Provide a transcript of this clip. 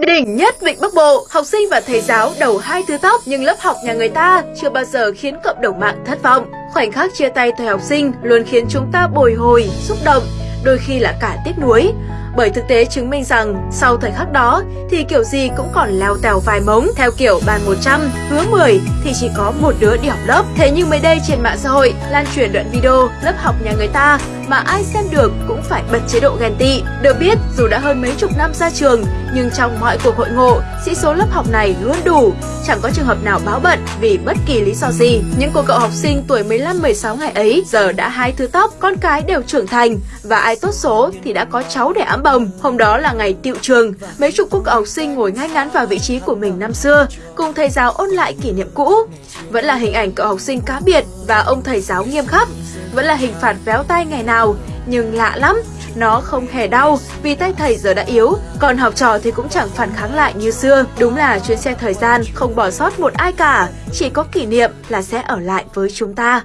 Đỉnh nhất Vịnh Bắc Bộ, học sinh và thầy giáo đầu hai thứ tóc nhưng lớp học nhà người ta chưa bao giờ khiến cộng đồng mạng thất vọng. Khoảnh khắc chia tay thời học sinh luôn khiến chúng ta bồi hồi, xúc động, đôi khi là cả tiếc nuối. Bởi thực tế chứng minh rằng sau thời khắc đó thì kiểu gì cũng còn leo tèo vài mống theo kiểu bàn 100, hứa 10 thì chỉ có một đứa đi học lớp. Thế nhưng mới đây trên mạng xã hội lan truyền đoạn video lớp học nhà người ta mà ai xem được cũng phải bật chế độ ghen tị. Được biết, dù đã hơn mấy chục năm ra trường, nhưng trong mọi cuộc hội ngộ, sĩ số lớp học này luôn đủ, chẳng có trường hợp nào báo bận vì bất kỳ lý do gì. Những cô cậu học sinh tuổi 15-16 ngày ấy giờ đã hai thứ tóc, con cái đều trưởng thành và ai tốt số thì đã có cháu để ẵm bồng. Hôm đó là ngày tiệu trường, mấy chục cô cậu học sinh ngồi ngay ngắn vào vị trí của mình năm xưa, cùng thầy giáo ôn lại kỷ niệm cũ. Vẫn là hình ảnh cậu học sinh cá biệt và ông thầy giáo nghiêm khắc vẫn là hình phạt véo tay ngày nào, nhưng lạ lắm, nó không hề đau vì tay thầy giờ đã yếu, còn học trò thì cũng chẳng phản kháng lại như xưa. Đúng là chuyến xe thời gian không bỏ sót một ai cả, chỉ có kỷ niệm là sẽ ở lại với chúng ta.